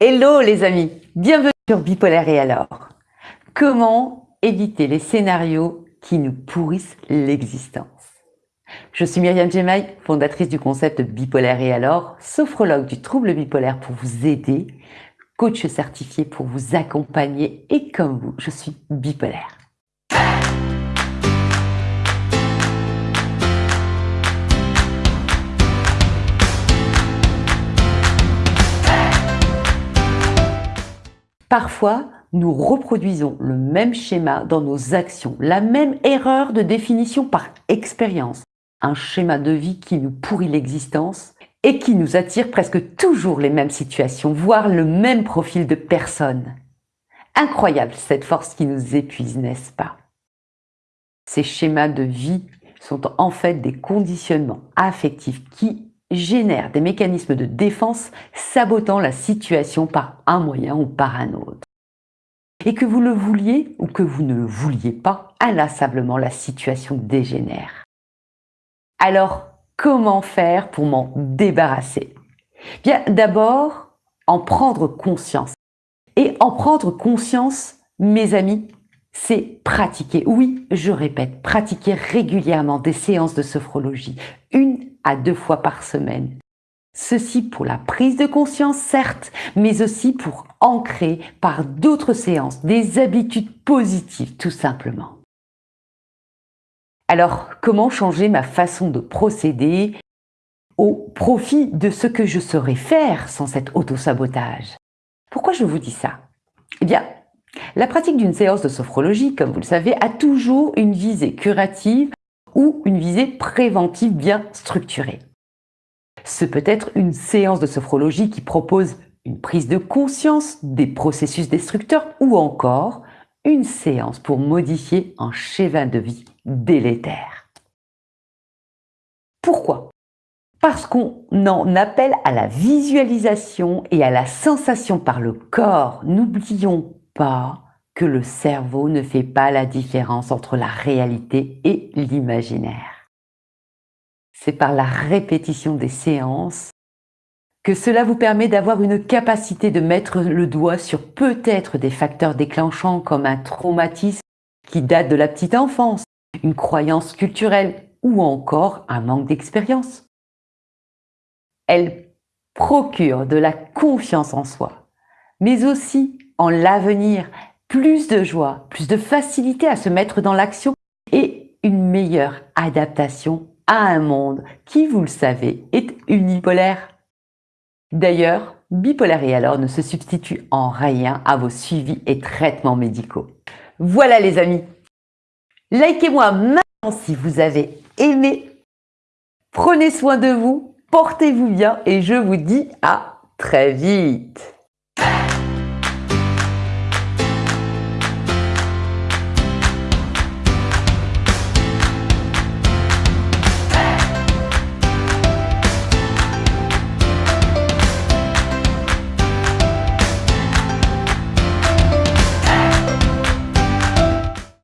Hello les amis, bienvenue sur Bipolaire et alors. Comment éviter les scénarios qui nous pourrissent l'existence? Je suis Myriam Gemaï, fondatrice du concept Bipolaire et alors, sophrologue du trouble bipolaire pour vous aider, coach certifié pour vous accompagner et comme vous, je suis bipolaire. Parfois, nous reproduisons le même schéma dans nos actions, la même erreur de définition par expérience, un schéma de vie qui nous pourrit l'existence et qui nous attire presque toujours les mêmes situations, voire le même profil de personnes. Incroyable cette force qui nous épuise, n'est-ce pas? Ces schémas de vie sont en fait des conditionnements affectifs qui génère des mécanismes de défense sabotant la situation par un moyen ou par un autre. Et que vous le vouliez ou que vous ne le vouliez pas, inlassablement la situation dégénère. Alors, comment faire pour m'en débarrasser? Bien, d'abord, en prendre conscience. Et en prendre conscience, mes amis, c'est pratiquer. Oui, je répète, pratiquer régulièrement des séances de sophrologie, à deux fois par semaine. Ceci pour la prise de conscience, certes, mais aussi pour ancrer par d'autres séances des habitudes positives, tout simplement. Alors, comment changer ma façon de procéder au profit de ce que je saurais faire sans cet autosabotage? Pourquoi je vous dis ça? Eh bien, la pratique d'une séance de sophrologie, comme vous le savez, a toujours une visée curative ou une visée préventive bien structurée. Ce peut être une séance de sophrologie qui propose une prise de conscience des processus destructeurs ou encore une séance pour modifier un schéma de vie délétère. Pourquoi? Parce qu'on en appelle à la visualisation et à la sensation par le corps. N'oublions pas le cerveau ne fait pas la différence entre la réalité et l'imaginaire. C'est par la répétition des séances que cela vous permet d'avoir une capacité de mettre le doigt sur peut-être des facteurs déclenchants comme un traumatisme qui date de la petite enfance, une croyance culturelle ou encore un manque d'expérience. Elle procure de la confiance en soi, mais aussi en l'avenir, plus de joie, plus de facilité à se mettre dans l'action et une meilleure adaptation à un monde qui, vous le savez, est unipolaire. D'ailleurs, bipolaire et alors ne se substitue en rien à vos suivis et traitements médicaux. Voilà les amis Likez-moi maintenant si vous avez aimé. Prenez soin de vous, portez-vous bien et je vous dis à très vite